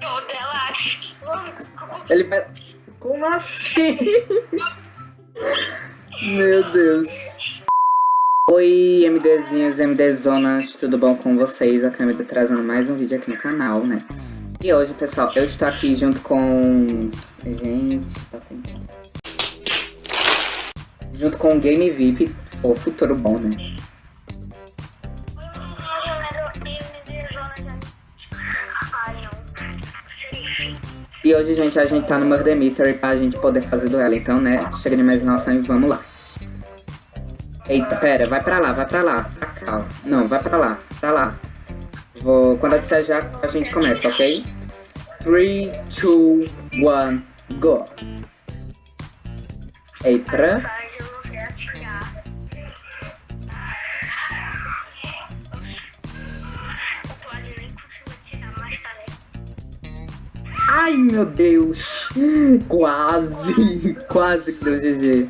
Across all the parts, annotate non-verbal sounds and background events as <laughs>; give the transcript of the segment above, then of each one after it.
Toda ela. Ele vai. Como assim? Meu Deus. Oi, MDzinhos, MDzonas, tudo bom com vocês? A Câmera trazendo mais um vídeo aqui no canal, né? E hoje, pessoal, eu estou aqui junto com... Gente, tá sem Junto com o Game VIP, o futuro bom, né? E hoje, gente, a gente tá no Murder Mystery pra gente poder fazer duelo. Então, né, chega de mais enrolação e vamos lá. Eita, pera, vai pra lá, vai pra lá. Pra cá, ó. Não, vai pra lá, pra lá. Vou... Quando eu disser já, a gente começa, ok? 3, 2, 1, go. Ei, Ai, meu Deus. Quase. Quase que deu GG.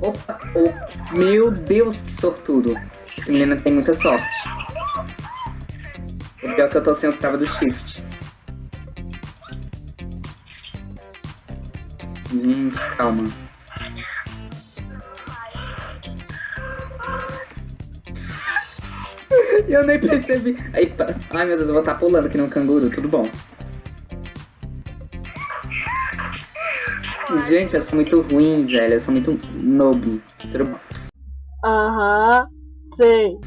Opa, oh, meu Deus, que sortudo. Esse menino tem muita sorte. O pior é que eu tô sem o trava do shift. Gente, calma. <laughs> Eu nem percebi. Ai meu Deus, eu vou estar tá pulando aqui no canguru, tudo bom. Gente, eu sou muito ruim, velho. Eu sou muito noob. Aham, sei.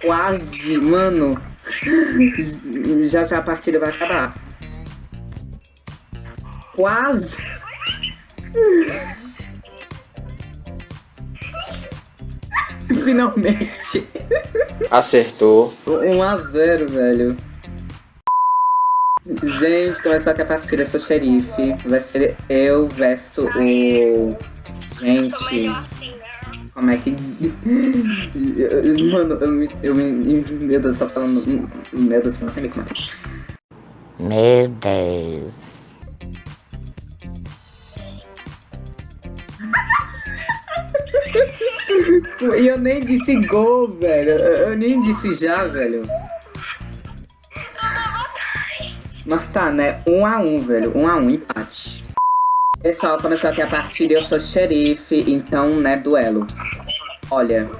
Quase, mano. Já já a partida vai acabar. Quase. <laughs> Finalmente. Acertou. 1 a 0 velho. Gente, começou aqui a partida, eu sou xerife. Vai ser eu versus o. Gente. Como é que. <laughs> Mano, eu me. Eu me meu Deus, tá falando. Meu Deus, você me mata. Meu Deus. E eu nem disse gol, velho. Eu nem disse já, velho. Mas tá, né? Um a um, velho. Um a um, empate. Pessoal, começou aqui a partida eu sou xerife, então, né, duelo. Olha.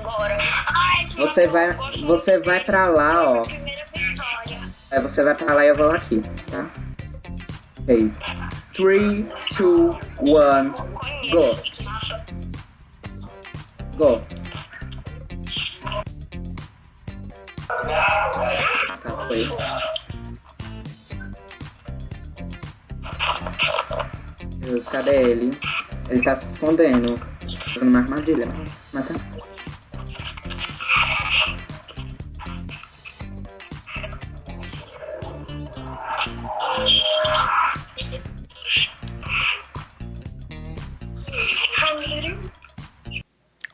Você vai, você vai pra lá, ó. É, você vai pra lá e eu vou aqui, tá? Ok. 3, 2, 1, go. Go. Tá, foi. Deus, cadê ele? Ele tá se escondendo. Fazendo uma armadilha. Mata.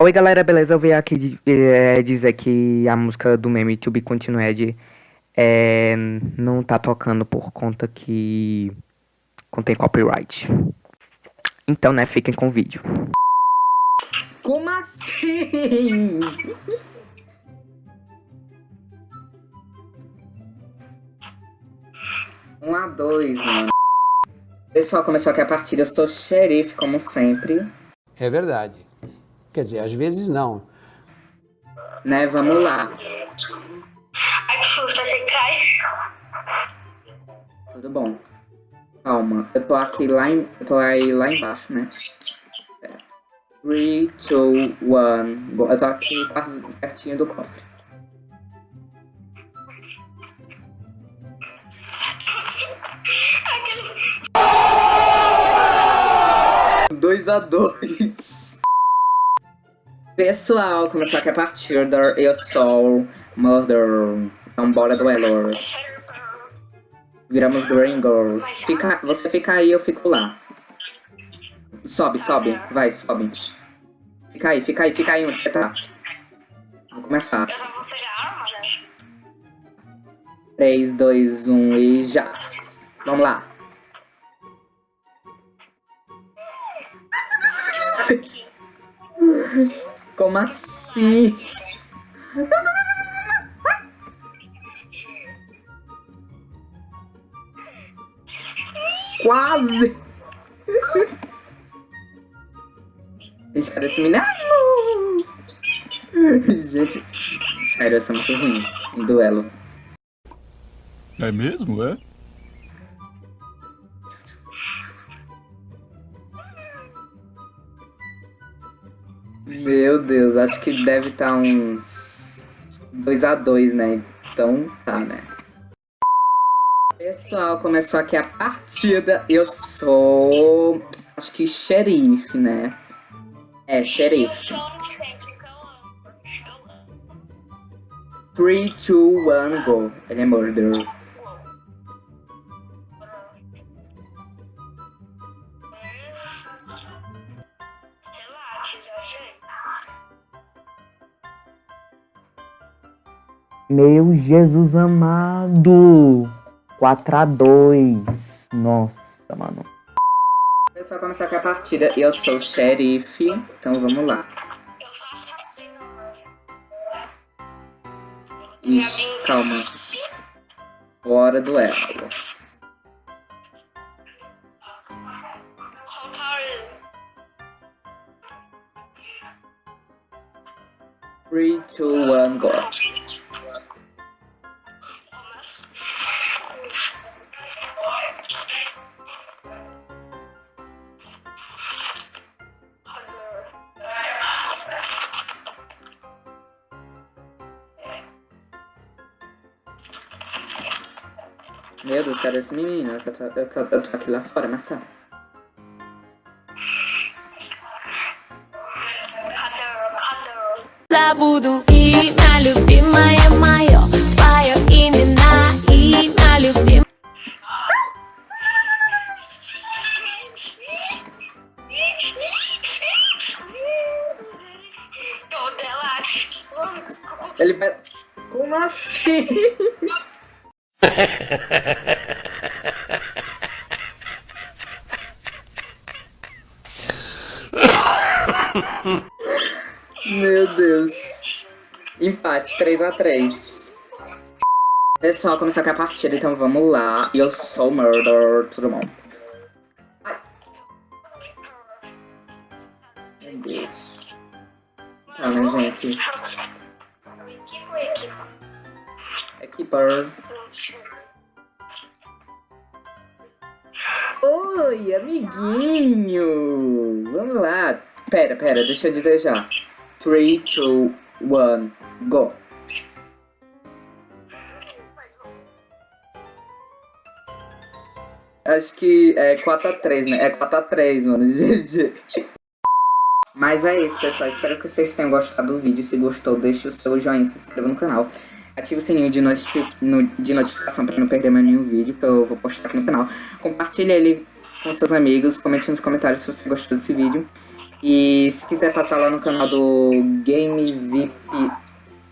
Oi galera, beleza? Eu vim aqui é, dizer que a música do meme To Be Continued é, não tá tocando por conta que contém copyright. Então, né, fiquem com o vídeo. Como assim? Um a dois, mano. Pessoal, começou aqui a partida. Eu sou xerife, como sempre. É verdade. Quer dizer, às vezes não. Né, vamos lá. Ai, que susto, você cai. Tudo bom. Calma, eu tô aqui lá em... Eu tô aí lá embaixo, né? 3, 2, 1... Eu tô aqui pertinho do cofre. Dois a dois. Pessoal, começou aqui a partir da Eu Sou Murder. Então bora duelo. Viramos Green Girls. Fica, você fica aí, eu fico lá. Sobe, sobe. Vai, sobe. Fica aí, fica aí, fica aí onde você tá. Vou começar. 3, 2, 1 e já. Vamos lá. <laughs> Como assim? Quase! Gente, cadê esse menino? Gente, sério, essa é muito ruim em duelo. É mesmo, é? Meu Deus, acho que deve estar uns 2x2, né? Então tá, né? Pessoal, começou aqui a partida. Eu sou. Acho que xerife, né? É, xerife. sou inocente, que eu amo. Eu amo. 3, 2, 1, go. Ele é murderer. Sei lá, que exagero. Meu Jesus amado. 4 a 2 Nossa, mano. Pessoal, começou aqui a partida. Eu sou o xerife. Então vamos lá. Ixi, calma. Bora do elo. Meu Deus, cadê esse menino? Eu tô, eu, tô- eu tô aqui lá fora, mas tá. Cadê? Cadê? Забуду имя любимое мое Твое имена, имя любимое Toda ela. Ele vai. Como assim? Meu Deus. Empate, 3x3. Pessoal, começou aqui a partida, então vamos lá. Eu sou o Murder, tudo bom? Ai. Meu Deus. Tá, né, gente? É Oi, amiguinho! Vamos lá. Pera, pera, deixa eu dizer já. 3, 2, 1, go. Acho que é 4x3, né? É 4x3, mano. <laughs> GG. Mas é isso, pessoal. Espero que vocês tenham gostado do vídeo. Se gostou, deixe o seu joinha, se inscreva no canal. Ative o sininho de, notifi no- de notificação para não perder mais nenhum vídeo que eu vou postar aqui no canal. Compartilhe ele com seus amigos. Comente nos comentários se você gostou desse vídeo. E se quiser passar lá no canal do Game VIP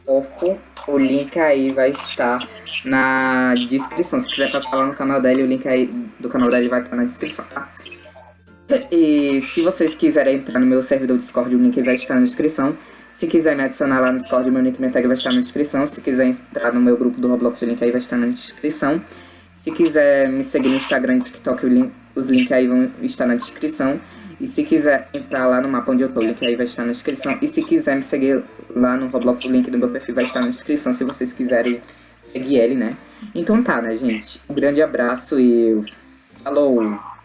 Fofo, o link aí vai estar na descrição. Se quiser passar lá no canal dele, o link aí do canal dele vai estar na descrição, tá? E se vocês quiserem entrar no meu servidor Discord, o link vai estar na descrição. Se quiser me adicionar lá no Discord, meu e minha tag vai estar na descrição. Se quiser entrar no meu grupo do Roblox, o link aí vai estar na descrição. Se quiser me seguir no Instagram TikTok, o link- os links aí vão estar na descrição. E se quiser entrar lá no mapa onde eu tô, o link aí vai estar na descrição. E se quiser me seguir lá no Roblox, o link do meu perfil vai estar na descrição, se vocês quiserem seguir ele, né? Então tá, né, gente? Um grande abraço e falou!